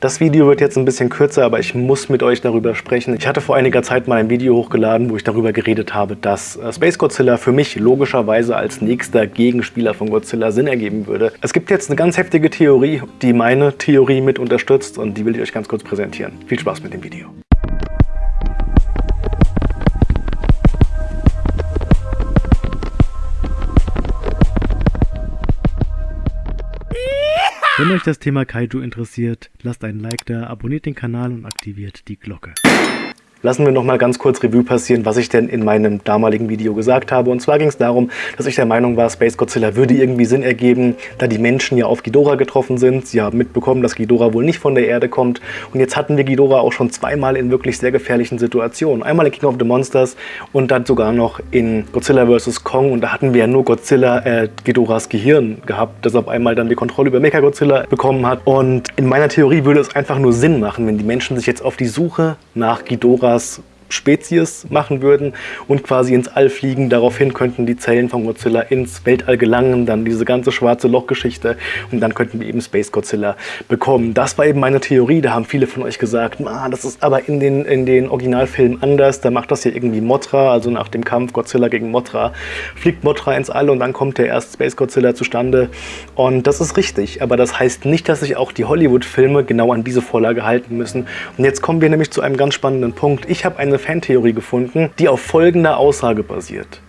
Das Video wird jetzt ein bisschen kürzer, aber ich muss mit euch darüber sprechen. Ich hatte vor einiger Zeit mal ein Video hochgeladen, wo ich darüber geredet habe, dass äh, Space Godzilla für mich logischerweise als nächster Gegenspieler von Godzilla Sinn ergeben würde. Es gibt jetzt eine ganz heftige Theorie, die meine Theorie mit unterstützt und die will ich euch ganz kurz präsentieren. Viel Spaß mit dem Video. Wenn euch das Thema Kaiju interessiert, lasst einen Like da, abonniert den Kanal und aktiviert die Glocke. Lassen wir noch mal ganz kurz Revue passieren, was ich denn in meinem damaligen Video gesagt habe. Und zwar ging es darum, dass ich der Meinung war, Space Godzilla würde irgendwie Sinn ergeben, da die Menschen ja auf Ghidorah getroffen sind. Sie haben mitbekommen, dass Ghidorah wohl nicht von der Erde kommt. Und jetzt hatten wir Ghidorah auch schon zweimal in wirklich sehr gefährlichen Situationen. Einmal in King of the Monsters und dann sogar noch in Godzilla vs. Kong. Und da hatten wir ja nur Godzilla, äh, Ghidorahs Gehirn gehabt, das auf einmal dann die Kontrolle über Mechagodzilla bekommen hat. Und in meiner Theorie würde es einfach nur Sinn machen, wenn die Menschen sich jetzt auf die Suche nach Ghidorah ます。Spezies machen würden und quasi ins All fliegen. Daraufhin könnten die Zellen von Godzilla ins Weltall gelangen, dann diese ganze schwarze Loch-Geschichte und dann könnten wir eben Space Godzilla bekommen. Das war eben meine Theorie, da haben viele von euch gesagt, ah, das ist aber in den, in den Originalfilmen anders, da macht das hier irgendwie Mothra, also nach dem Kampf Godzilla gegen Mothra, fliegt Mothra ins All und dann kommt der erste Space Godzilla zustande und das ist richtig, aber das heißt nicht, dass sich auch die Hollywood-Filme genau an diese Vorlage halten müssen und jetzt kommen wir nämlich zu einem ganz spannenden Punkt. Ich habe eine Fantheorie gefunden, die auf folgender Aussage basiert.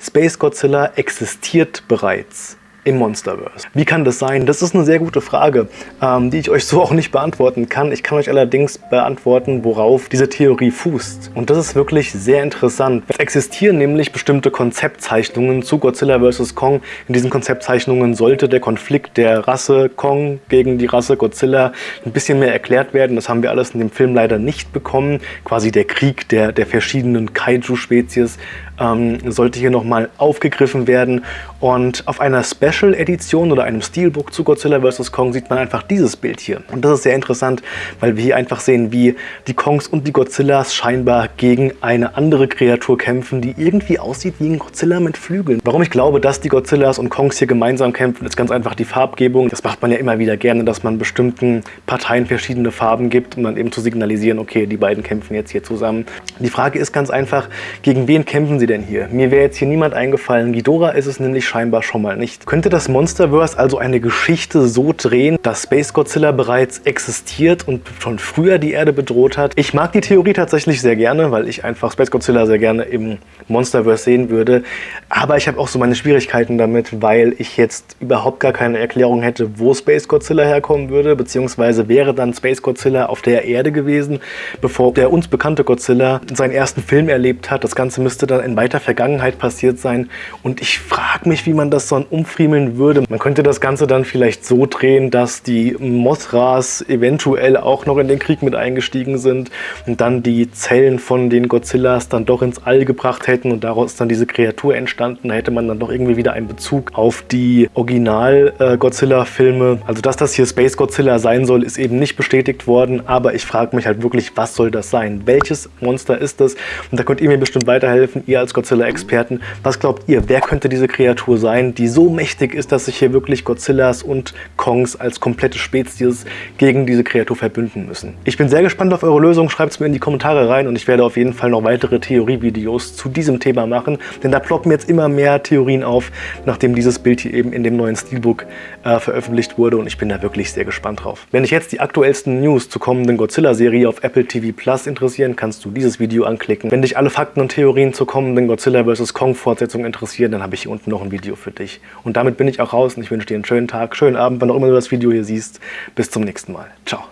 Space Godzilla existiert bereits im Monsterverse. Wie kann das sein? Das ist eine sehr gute Frage, ähm, die ich euch so auch nicht beantworten kann. Ich kann euch allerdings beantworten, worauf diese Theorie fußt. Und das ist wirklich sehr interessant. Es existieren nämlich bestimmte Konzeptzeichnungen zu Godzilla vs. Kong. In diesen Konzeptzeichnungen sollte der Konflikt der Rasse Kong gegen die Rasse Godzilla ein bisschen mehr erklärt werden. Das haben wir alles in dem Film leider nicht bekommen. Quasi der Krieg der, der verschiedenen Kaiju-Spezies ähm, sollte hier nochmal aufgegriffen werden. Und auf einer Special-Edition oder einem Steelbook zu Godzilla vs. Kong sieht man einfach dieses Bild hier. Und das ist sehr interessant, weil wir hier einfach sehen, wie die Kongs und die Godzillas scheinbar gegen eine andere Kreatur kämpfen, die irgendwie aussieht wie ein Godzilla mit Flügeln. Warum ich glaube, dass die Godzillas und Kongs hier gemeinsam kämpfen, ist ganz einfach die Farbgebung. Das macht man ja immer wieder gerne, dass man bestimmten Parteien verschiedene Farben gibt, um dann eben zu signalisieren, okay, die beiden kämpfen jetzt hier zusammen. Die Frage ist ganz einfach, gegen wen kämpfen sie sie denn hier? Mir wäre jetzt hier niemand eingefallen. Ghidorah ist es nämlich scheinbar schon mal nicht. Könnte das Monsterverse also eine Geschichte so drehen, dass Space Godzilla bereits existiert und schon früher die Erde bedroht hat? Ich mag die Theorie tatsächlich sehr gerne, weil ich einfach Space Godzilla sehr gerne im Monsterverse sehen würde. Aber ich habe auch so meine Schwierigkeiten damit, weil ich jetzt überhaupt gar keine Erklärung hätte, wo Space Godzilla herkommen würde, beziehungsweise wäre dann Space Godzilla auf der Erde gewesen, bevor der uns bekannte Godzilla seinen ersten Film erlebt hat. Das Ganze müsste dann in weiter Vergangenheit passiert sein. Und ich frage mich, wie man das dann umfriemeln würde. Man könnte das Ganze dann vielleicht so drehen, dass die Mothras eventuell auch noch in den Krieg mit eingestiegen sind und dann die Zellen von den Godzillas dann doch ins All gebracht hätten und daraus dann diese Kreatur entstanden. Da hätte man dann doch irgendwie wieder einen Bezug auf die Original-Godzilla-Filme. Also dass das hier Space Godzilla sein soll, ist eben nicht bestätigt worden, aber ich frage mich halt wirklich, was soll das sein? Welches Monster ist das? Und da könnt ihr mir bestimmt weiterhelfen, ihr als Godzilla-Experten. Was glaubt ihr, wer könnte diese Kreatur sein, die so mächtig ist, dass sich hier wirklich Godzillas und Kongs als komplette Spezies gegen diese Kreatur verbünden müssen? Ich bin sehr gespannt auf eure Lösung. Schreibt es mir in die Kommentare rein und ich werde auf jeden Fall noch weitere Theorievideos zu diesem Thema machen, denn da ploppen jetzt immer mehr Theorien auf, nachdem dieses Bild hier eben in dem neuen Steelbook äh, veröffentlicht wurde und ich bin da wirklich sehr gespannt drauf. Wenn dich jetzt die aktuellsten News zur kommenden Godzilla-Serie auf Apple TV Plus interessieren, kannst du dieses Video anklicken. Wenn dich alle Fakten und Theorien zur kommenden Godzilla vs. Kong Fortsetzung interessieren, dann habe ich hier unten noch ein Video für dich. Und damit bin ich auch raus und ich wünsche dir einen schönen Tag, schönen Abend, wann auch immer du das Video hier siehst. Bis zum nächsten Mal. Ciao.